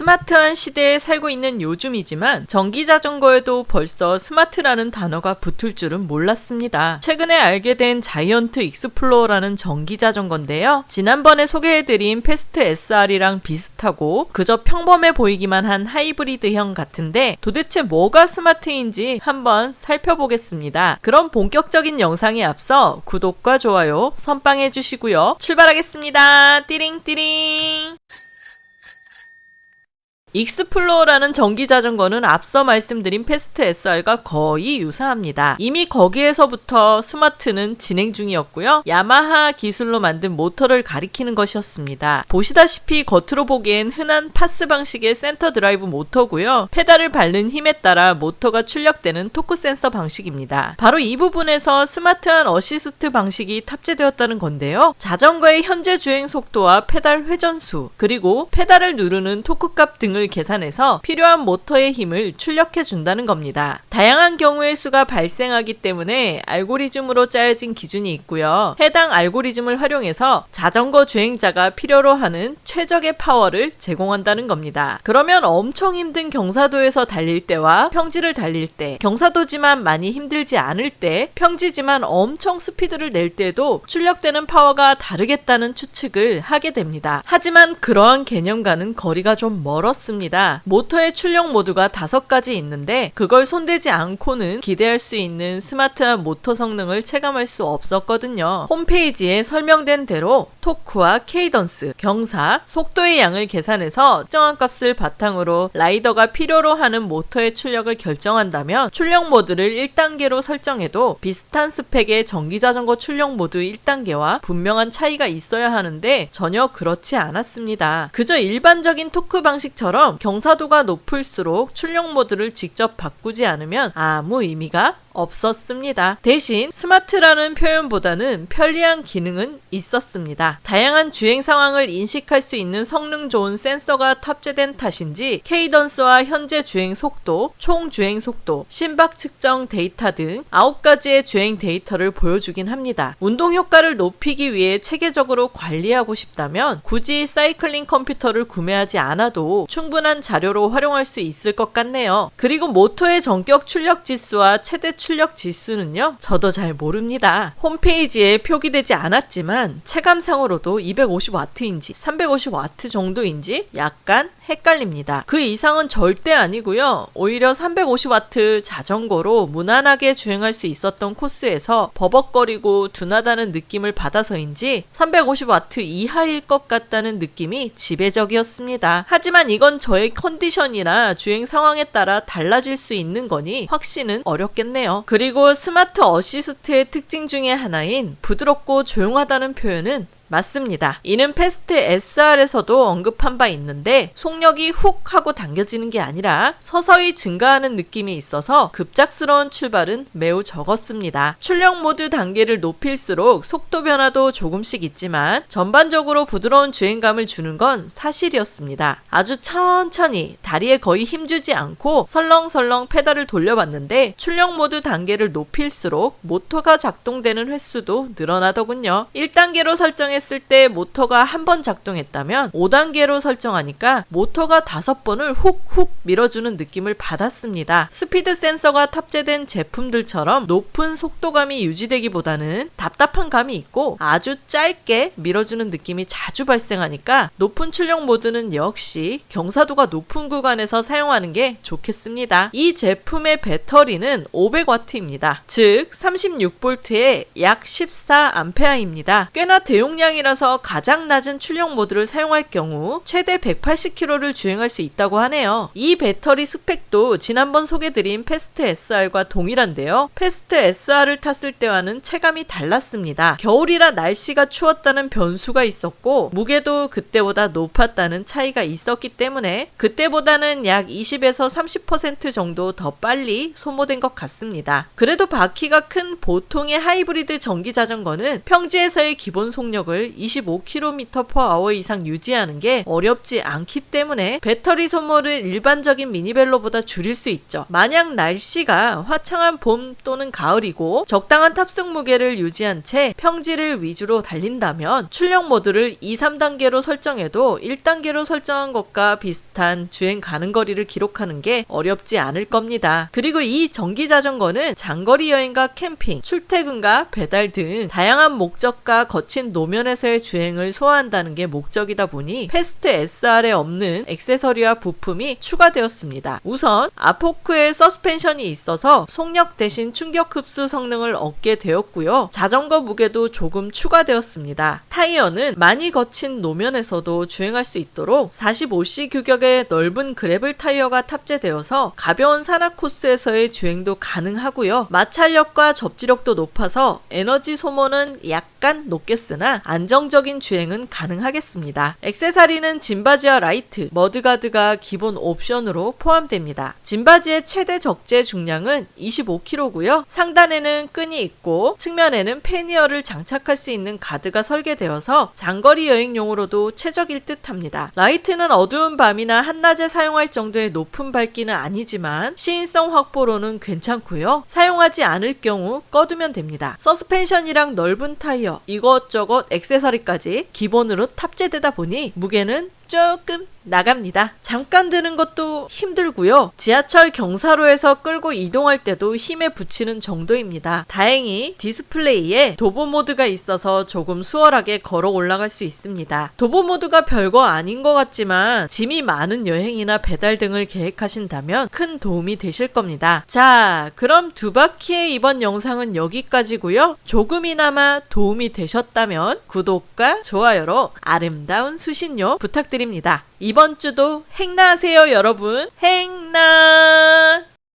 스마트한 시대에 살고 있는 요즘이지만 전기 자전거에도 벌써 스마트라는 단어가 붙을 줄은 몰랐습니다. 최근에 알게 된 자이언트 익스플로어라는 전기 자전거인데요. 지난번에 소개해드린 패스트 SR이랑 비슷하고 그저 평범해 보이기만 한 하이브리드형 같은데 도대체 뭐가 스마트인지 한번 살펴보겠습니다. 그럼 본격적인 영상에 앞서 구독과 좋아요 선빵해 주시고요. 출발하겠습니다. 띠링띠링 익스플로어라는 전기 자전거는 앞서 말씀드린 패스트 SR과 거의 유사합니다. 이미 거기에서부터 스마트는 진행 중이었고요. 야마하 기술로 만든 모터를 가리키는 것이었습니다. 보시다시피 겉으로 보기엔 흔한 PAS 방식의 센터 드라이브 모터고요. 페달을 밟는 힘에 따라 모터가 출력되는 토크 센서 방식입니다. 바로 이 부분에서 스마트한 어시스트 방식이 탑재되었다는 건데요. 자전거의 현재 주행 속도와 페달 회전수, 그리고 페달을 누르는 토크 값 등을 등을 계산해서 필요한 모터의 힘을 출력해 준다는 겁니다. 다양한 경우의 수가 발생하기 때문에 알고리즘으로 짜여진 기준이 있고요. 해당 알고리즘을 활용해서 자전거 주행자가 필요로 하는 최적의 파워를 제공한다는 겁니다. 그러면 엄청 힘든 경사도에서 달릴 때와 평지를 달릴 때, 경사도지만 많이 힘들지 않을 때, 평지지만 엄청 스피드를 낼 때도 출력되는 파워가 다르겠다는 추측을 하게 됩니다. 하지만 그러한 개념과는 거리가 좀 멀었습니다. 있습니다. 모터의 출력 모드가 다섯 가지 있는데 그걸 손대지 않고는 기대할 수 있는 스마트한 모터 성능을 체감할 수 없었거든요. 홈페이지에 설명된 대로 토크와 cadence, 경사, 속도의 양을 계산해서 특정한 값을 바탕으로 라이더가 필요로 하는 모터의 출력을 결정한다면 출력 모드를 1단계로 설정해도 비슷한 스펙의 전기자전거 출력 모드 1단계와 분명한 차이가 있어야 하는데 전혀 그렇지 않았습니다. 그저 일반적인 토크 방식처럼 것처럼 경사도가 높을수록 출력 모드를 직접 바꾸지 않으면 아무 의미가 없었습니다. 대신 스마트라는 표현보다는 편리한 기능은 있었습니다. 다양한 주행 상황을 인식할 수 있는 성능 좋은 센서가 탑재된 탓인지 cadence와 현재 주행 속도, 총 주행 속도, 심박 측정 데이터 등 9가지의 주행 데이터를 보여주긴 합니다. 운동 효과를 높이기 위해 체계적으로 관리하고 싶다면 굳이 사이클링 컴퓨터를 구매하지 않아도 충분한 자료로 활용할 수 있을 것 같네요. 그리고 모터의 정격 출력 지수와 최대 출력 지수는요, 저도 잘 모릅니다. 홈페이지에 표기되지 않았지만 체감상으로도 250W인지 350W 정도인지 약간 헷갈립니다. 그 이상은 절대 아니고요. 오히려 350W 자전거로 무난하게 주행할 수 있었던 코스에서 버벅거리고 둔하다는 느낌을 받아서인지 350W 이하일 것 같다는 느낌이 지배적이었습니다. 하지만 이건 저의 컨디션이나 주행 상황에 따라 달라질 수 있는 거니 확신은 어렵겠네요. 그리고 스마트 어시스트의 특징 중의 하나인 부드럽고 조용하다는 표현은 맞습니다. 이는 패스트 SR에서도 언급한 바 있는데 속력이 훅 하고 당겨지는 게 아니라 서서히 증가하는 느낌이 있어서 급작스러운 출발은 매우 적었습니다. 출력 모드 단계를 높일수록 속도 변화도 조금씩 있지만 전반적으로 부드러운 주행감을 주는 건 사실이었습니다. 아주 천천히 다리에 거의 힘주지 않고 설렁설렁 페달을 돌려봤는데 출력 모드 단계를 높일수록 모터가 작동되는 횟수도 늘어나더군요. 1단계로 설정해 했을 때 모터가 한 번 작동했다면 5단계로 설정하니까 모터가 5번을 훅훅 밀어주는 느낌을 받았습니다. 스피드 센서가 탑재된 제품들처럼 높은 속도감이 유지되기보다는 답답한 감이 있고 아주 짧게 밀어주는 느낌이 자주 발생하니까 높은 출력 모드는 역시 경사도가 높은 구간에서 사용하는 게 좋겠습니다. 이 제품의 배터리는 500W입니다. 즉 36V에 약 14A입니다. 꽤나 대용량 용량이라서 가장 낮은 출력 모드를 사용할 경우 최대 180km를 주행할 수 있다고 하네요. 이 배터리 스펙도 지난번 소개드린 패스트 SR과 동일한데요. 패스트 SR을 탔을 때와는 체감이 달랐습니다. 겨울이라 날씨가 추웠다는 변수가 있었고 무게도 그때보다 높았다는 차이가 있었기 때문에 그때보다는 약 20에서 30% 정도 더 빨리 소모된 것 같습니다. 그래도 바퀴가 큰 보통의 하이브리드 전기 자전거는 평지에서의 기본 속력을 속도를 25km/h 이상 유지하는 게 어렵지 않기 때문에 배터리 소모를 일반적인 미니벨로보다 줄일 수 있죠. 만약 날씨가 화창한 봄 또는 가을이고 적당한 탑승 무게를 유지한 채 평지를 위주로 달린다면 출력 모드를 2, 3단계로 설정해도 1단계로 설정한 것과 비슷한 주행 가는 거리를 기록하는 게 어렵지 않을 겁니다. 그리고 이 전기 자전거는 장거리 여행과 캠핑, 출퇴근과 배달 등 다양한 목적과 거친 노면에 서의 주행을 소화한다는 게 목적이다 보니 패스트 SR에 없는 액세서리와 부품이 추가되었습니다. 우선 앞 포크에 서스펜션이 있어서 속력 대신 충격 흡수 성능을 얻게 되었고요. 자전거 무게도 조금 추가되었습니다. 타이어는 많이 거친 노면에서도 주행할 수 있도록 45C 규격의 넓은 gravel 타이어가 탑재되어서 가벼운 산악 코스에서의 주행도 가능하고요. 마찰력과 접지력도 높아서 에너지 소모는 약간 높겠으나 안 정적인 주행은 가능하겠습니다. 액세서리는 짐받이와 라이트, mudguard가 기본 옵션으로 포함됩니다. 짐받이의 최대 적재 중량은 25kg고요. 상단에는 끈이 있고 측면에는 pannier를 장착할 수 있는 가드가 설계되어서 장거리 여행용으로도 최적일 듯합니다. 라이트는 어두운 밤이나 한낮에 사용할 정도의 높은 밝기는 아니지만 시인성 확보로는 괜찮고요. 사용하지 않을 경우 꺼두면 됩니다. 서스펜션이랑 넓은 타이어, 이것저것 액세서리까지 기본으로 탑재되다 보니 무게는 조금 나갑니다. 잠깐 드는 것도 힘들고요. 지하철 경사로에서 끌고 이동할 때도 힘에 부치는 정도입니다. 다행히 디스플레이에 도보 모드가 있어서 조금 수월하게 걸어 올라갈 수 있습니다. 도보 모드가 별거 아닌 것 같지만 짐이 많은 여행이나 배달 등을 계획하신다면 큰 도움이 되실 겁니다. 자, 그럼 두 바퀴의 이번 영상은 여기까지고요. 조금이나마 도움이 되셨다면 구독과 좋아요로 아름다운 수신료 부탁드립니다. 이번 주도 행나하세요, 여러분. 행나!